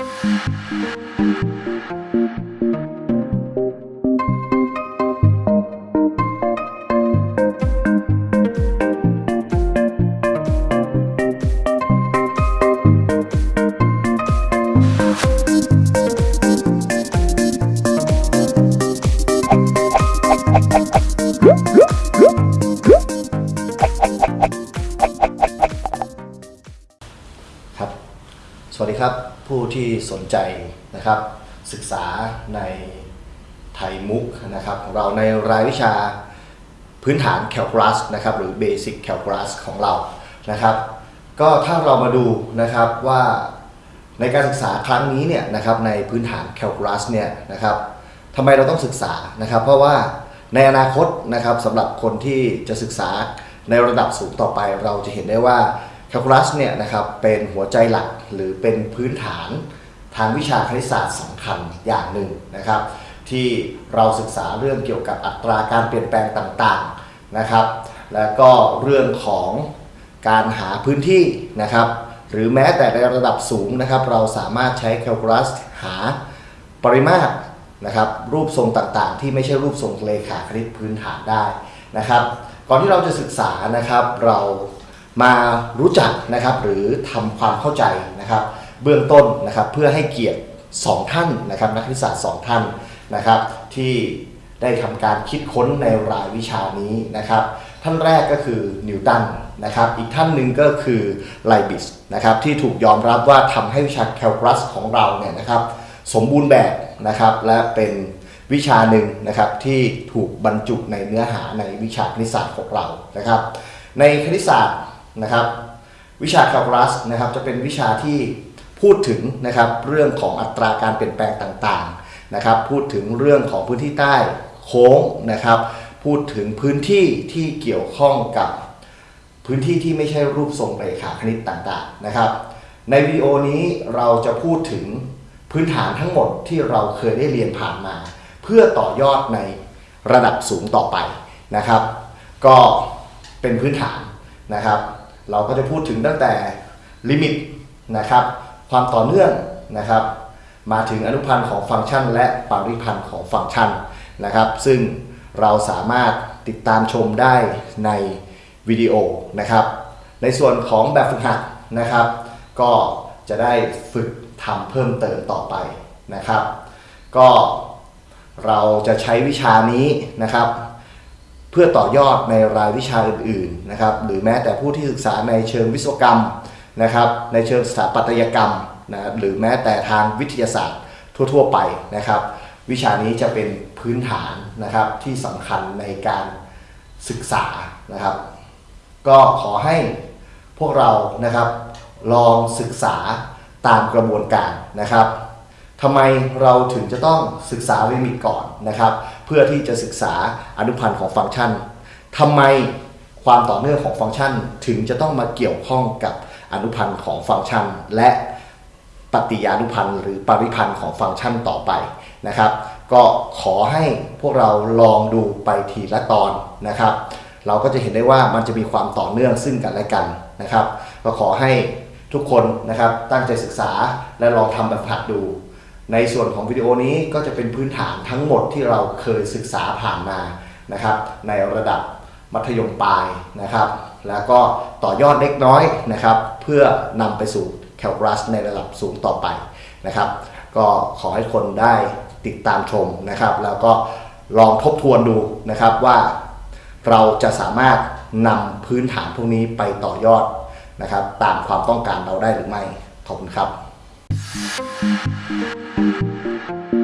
you สวัสดีครับผู้ที่สนใจนะครับศึกษาในไทยมุกนะครับของเราในรายวิชาพื้นฐานแคลคูลัสนะครับหรือ Basic Calculus ของเรานะครับก็ถ้าเรามาดูนะครับว่าในการศึกษาครั้งนี้เนี่ยนะครับในพื้นฐานแคลคูลัสเนี่ยนะครับทำไมเราต้องศึกษานะครับ เพราะว่าในอนาคตนะครับสำหรับคนที่จะศึกษาในระดับสูงต่อไปเราจะเห็นได้ว่า แคลคูลัสเนี่ยนะครับเป็นหัวใจหลักหรือเป็นพื้นฐานทางวิชาคณิตศาสตร์สำคัญอย่างหนึ่งนะครับ ที่เราศึกษาเรื่องเกี่ยวกับอัตราการเปลี่ยนแปลงต่างๆนะครับ แล้วก็เรื่องของการหาพื้นที่นะครับ หรือแม้แต่ในระดับสูงนะครับ เราสามารถใช้แคลคูลัสหาปริมาตรนะครับรูปทรงต่างๆ ที่ไม่ใช่รูปทรงเลขาคณิตพื้นฐานได้นะครับ ก่อนที่เราจะศึกษานะครับ เรา มารู้จักนะครับหรือทำความเข้าใจนะครับ เบื้องต้นนะครับเพื่อให้เกียรติ 2 ท่านนะครับ นักคณิตศาสตร์2ท่านนะครับ ที่ได้ทำการคิดค้นในรายวิชานี้นะครับ ท่านแรกก็คือนิวตันนะครับ อีกท่านหนึ่งก็คือไลบิสนะครับที่ถูกยอมรับว่าทำให้วิชาแคลคูลัสของเราเนี่ยนะครับ สมบูรณ์แบบนะครับและเป็นวิชาหนึ่งนะครับที่ถูกบรรจุในเนื้อหาในวิชาคณิตศาสตร์ของเรานะครับ ในคณิตศาสตร์ นะครับ วิชาแคลคูลัสนะครับจะเป็นวิชาที่พูดถึงนะครับเรื่องของอัตราการเปลี่ยนแปลงต่างๆนะครับพูดถึงเรื่องของพื้นที่ใต้โค้งนะครับพูดถึงพื้นที่ที่เกี่ยวข้องกับพื้นที่ที่ไม่ใช่รูปทรงเรขาคณิตต่างๆนะครับ ในวิดีโอนี้เราจะพูดถึงพื้นฐานทั้งหมดที่เราเคยได้เรียนผ่านมา เพื่อต่อยอดในระดับสูงต่อไปนะครับ ก็เป็นพื้นฐานนะครับ เราก็จะพูดถึงตั้งแต่ลิมิตนะครับ ความต่อเนื่องนะครับ มาถึงอนุพันธ์ของฟังก์ชัน และปริพันธ์ของฟังก์ชันนะครับ ซึ่งเราสามารถติดตามชมได้ในวิดีโอนะครับ ในส่วนของแบบฝึกหัดนะครับ ก็จะได้ฝึกทำเพิ่มเติมต่อไปนะครับ ก็เราจะใช้วิชานี้นะครับ พื่อต่อยอดในรายวิชาอื่นๆนะครับหรือแม้แต่ผู้ที่ศึกษาในเชิงวิศวกรรมนะครับในเชิงสถาปัตยกรรมนะหรือแม้แต่ทางวิทยาศาสตร์ทั่ว ๆ ไปนะครับ วิชานี้จะเป็นพื้นฐานนะครับที่สำคัญในการศึกษานะครับ ก็ขอให้พวกเรานะครับลองศึกษาตามกระบวนการนะครับ ทำไมเราถึงจะต้องศึกษาลิมิตก่อนนะครับ เพื่อที่จะศึกษาอนุพันธ์ของฟังก์ชันทำไมความต่อเนื่องของฟังก์ชันถึงจะต้องมาเกี่ยวข้องกับอนุพันธ์ของฟังก์ชัน และปฏิยานุพันธ์หรือปริพันธ์ของฟังก์ชันต่อไปนะครับ ก็ขอให้พวกเราลองดูไปทีละตอนนะครับ เราก็จะเห็นได้ว่ามันจะมีความต่อเนื่องซึ่งกันและกันนะครับ ก็ขอให้ทุกคนนะครับตั้งใจศึกษาและลองทำแบบหัดดู ในส่วนของวิดีโอนี้ก็จะเป็นพื้นฐานทั้งหมดที่เราเคยศึกษาผ่านมานะครับในระดับมัธยมปลายนะครับ แล้วก็ต่อยอดเล็กน้อยนะครับ เพื่อนำไปสู่แคลคูลัสในระดับสูงต่อไปนะครับ ก็ขอให้คนได้ติดตามชมนะครับ แล้วก็ลองทบทวนดูนะครับว่าเราจะสามารถนำพื้นฐานพวกนี้ไปต่อยอดนะครับ ตามความต้องการเราได้หรือไม่ ขอบคุณครับ Thank you.